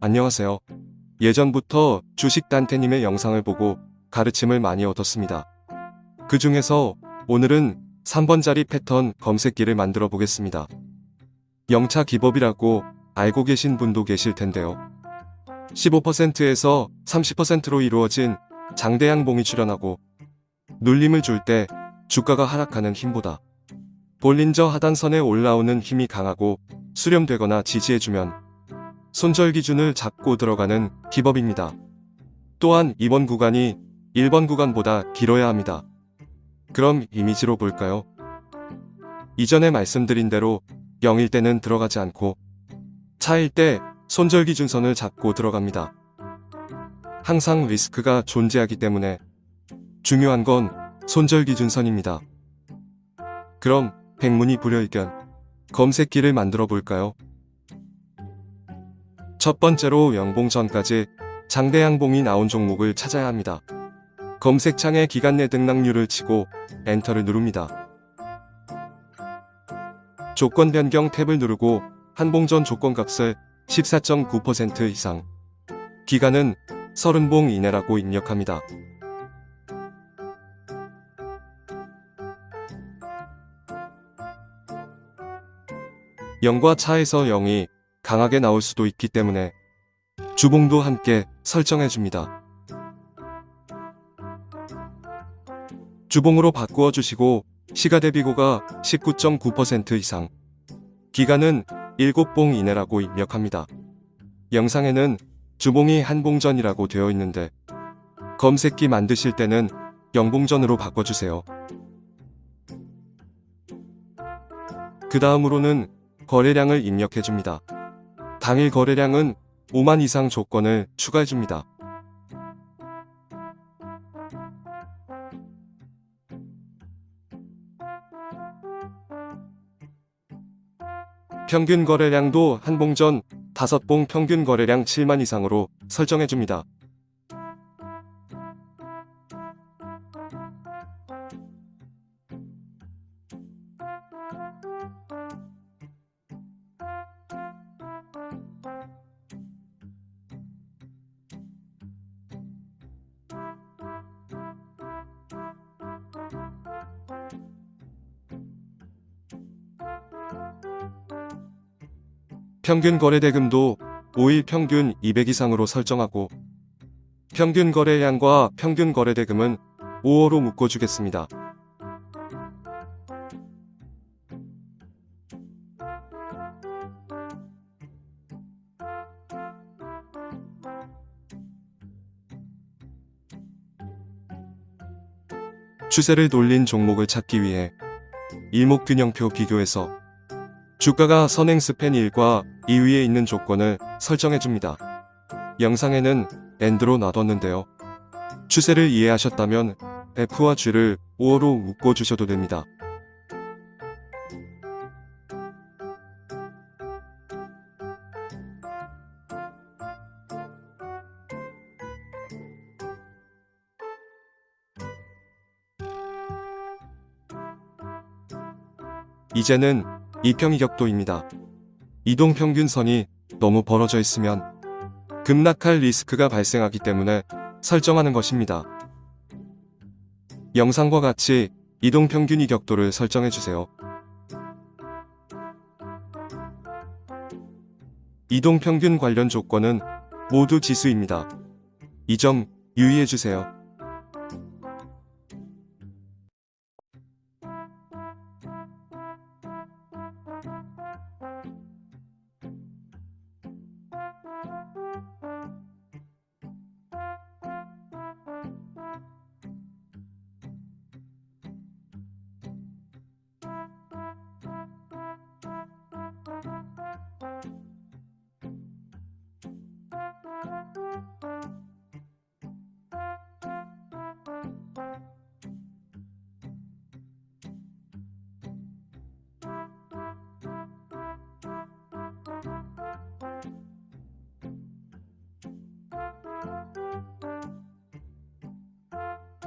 안녕하세요. 예전부터 주식 단테님의 영상을 보고 가르침을 많이 얻었습니다. 그 중에서 오늘은 3번 자리 패턴 검색기를 만들어 보겠습니다. 영차 기법이라고 알고 계신 분도 계실 텐데요. 15%에서 30%로 이루어진 장대양봉이 출현하고 눌림을 줄 때 주가가 하락하는 힘보다 볼린저 하단선에 올라오는 힘이 강하고 수렴되거나 지지해주면 손절 기준을 잡고 들어가는 기법입니다. 또한 이번 구간이 1번 구간보다 길어야 합니다. 그럼 이미지로 볼까요? 이전에 말씀드린 대로 0일 때는 들어가지 않고 차일 때 손절 기준선을 잡고 들어갑니다. 항상 리스크가 존재하기 때문에 중요한 건 손절 기준선입니다. 그럼 백문이 불여일견 검색기를 만들어 볼까요? 첫 번째로 영봉 전까지 장대양봉이 나온 종목을 찾아야 합니다. 검색창에 기간 내 등락률을 치고 엔터를 누릅니다. 조건 변경 탭을 누르고 한봉전 조건값을 14.9% 이상 기간은 30봉 이내라고 입력합니다. 영과 차에서 0이 강하게 나올 수도 있기 때문에 주봉도 함께 설정해줍니다. 주봉으로 바꾸어 주시고 시가 대비고가 19.9% 이상 기간은 7봉 이내라고 입력합니다. 영상에는 주봉이 한봉전이라고 되어 있는데 검색기 만드실 때는 영봉전으로 바꿔주세요. 그 다음으로는 거래량을 입력해줍니다. 당일 거래량은 5만 이상 조건을 추가해줍니다. 평균 거래량도 한 봉전 5봉 평균 거래량 7만 이상으로 설정해줍니다. 평균 거래 대금도 5일 평균 200 이상으로 설정하고 평균 거래량과 평균 거래 대금은 5호로 묶어주겠습니다. 추세를 돌린 종목을 찾기 위해 일목균형표 비교해서 주가가 선행 스팬 1과 2위에 있는 조건을 설정해줍니다. 영상에는 엔드로 놔뒀는데요. 추세를 이해하셨다면 F와 G를 5호로 묶어주셔도 됩니다. 이제는 이평이 격도입니다. 이동평균선이 너무 벌어져 있으면 급락할 리스크가 발생하기 때문에 설정하는 것입니다. 영상과 같이 이동평균 이격도를 설정해주세요. 이동평균 관련 조건은 모두 지수입니다. 이 점 유의해주세요.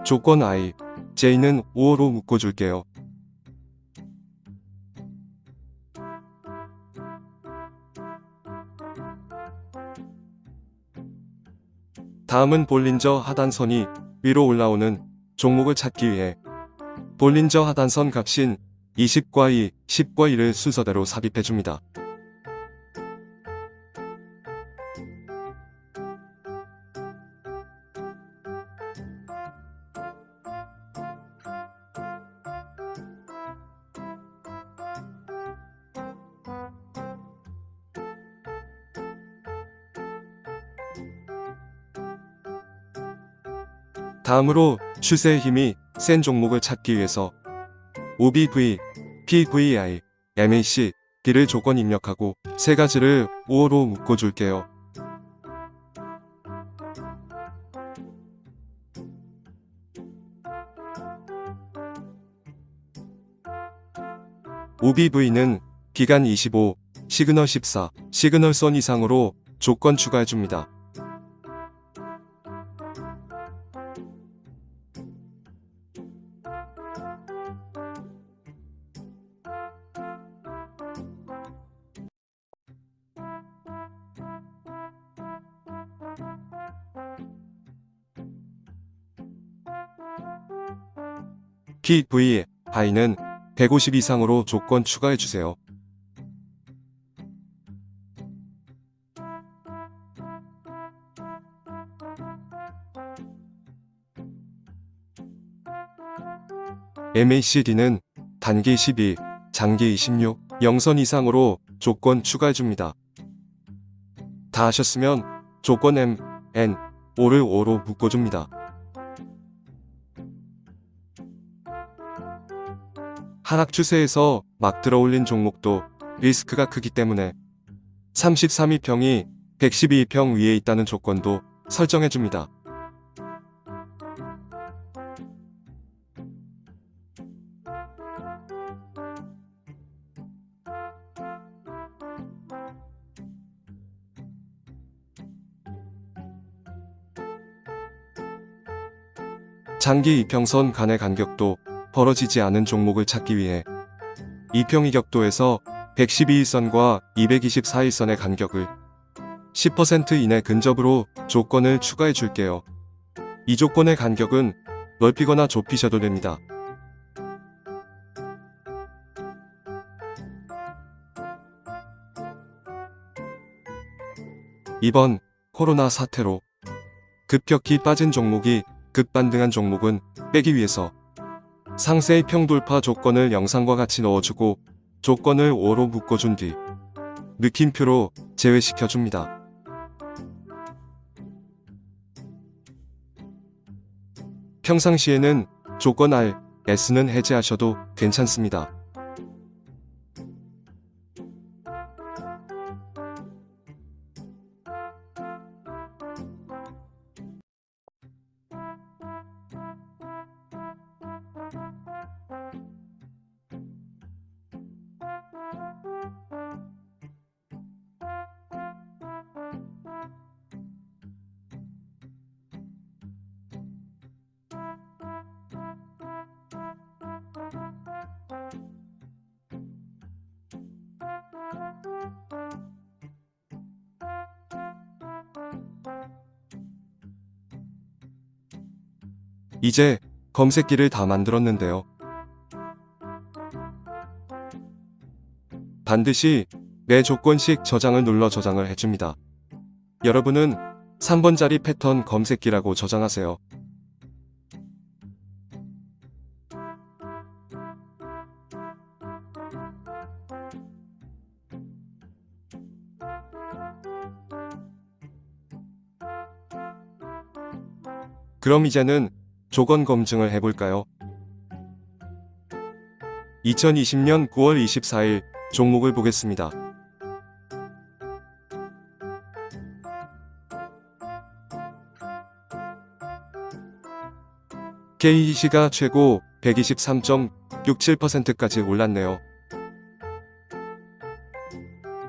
조건 I, J는 5어로 묶어줄게요. 다음은 볼린저 하단선이 위로 올라오는 종목을 찾기 위해 볼린저 하단선 값인 20과 2, 10과 1을 순서대로 삽입해줍니다. 다음으로 추세의 힘이 센 종목을 찾기 위해서 OBV, PVI, MACD를 조건 입력하고 세 가지를 OR로 묶어줄게요. OBV는 기간 25, 시그널 14, 시그널 선 이상으로 조건 추가해줍니다. 키 V, I는 150 이상으로 조건 추가해주세요. MACD는 단기 12, 장기 26, 영선 이상으로 조건 추가해줍니다. 다 하셨으면 조건 M, N, O를 5로 묶어줍니다. 하락 추세에서 막 들어올린 종목도 리스크가 크기 때문에 33위평이 112위평 위에 있다는 조건도 설정해줍니다. 장기 이평선 간의 간격도 벌어지지 않은 종목을 찾기 위해 이평이 격도에서 112일선과 224일선의 간격을 10% 이내 근접으로 조건을 추가해 줄게요. 이 조건의 간격은 넓히거나 좁히셔도 됩니다. 이번 코로나 사태로 급격히 빠진 종목이 급반등한 종목은 빼기 위해서 상세의 평돌파 조건을 영상과 같이 넣어주고 조건을 5로 묶어준 뒤 느낌표로 제외시켜줍니다. 평상시에는 조건 R, S는 해제하셔도 괜찮습니다. 이제 검색기를 다 만들었는데요. 반드시 매 조건씩 저장을 눌러 저장을 해줍니다. 여러분은 3번짜리 패턴 검색기라고 저장하세요. 그럼 이제는 조건 검증을 해볼까요? 2020년 9월 24일 종목을 보겠습니다. KEC가 최고 123.67%까지 올랐네요.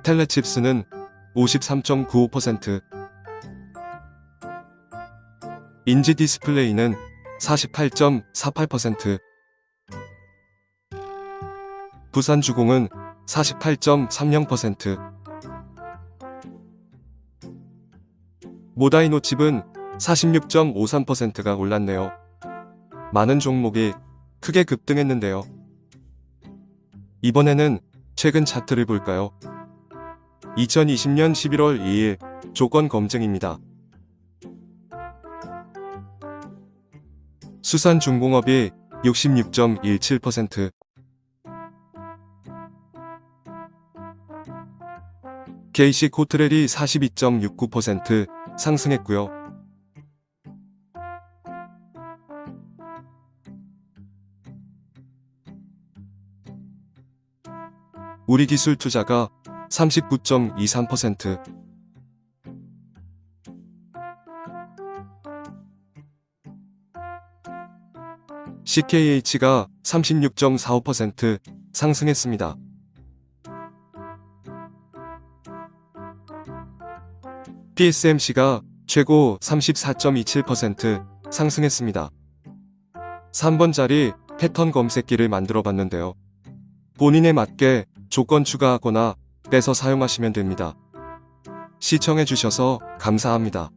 텔레칩스는 53.95%, 인지 디스플레이는 48.48%, 부산주공은 48.30%, 모다이노 칩은 46.53%가 올랐네요. 많은 종목이 크게 급등했는데요. 이번에는 최근 차트를 볼까요? 2020년 11월 2일 조건 검증입니다. 수산중공업이 66.17%, KC 코트렐이 42.69% 상승했고요. 우리 기술 투자가 39.23%, CKH가 36.45% 상승했습니다. PSMC가 최고 34.27% 상승했습니다. 3번 자리 패턴 검색기를 만들어 봤는데요. 본인에 맞게 조건 추가하거나 빼서 사용하시면 됩니다. 시청해 주셔서 감사합니다.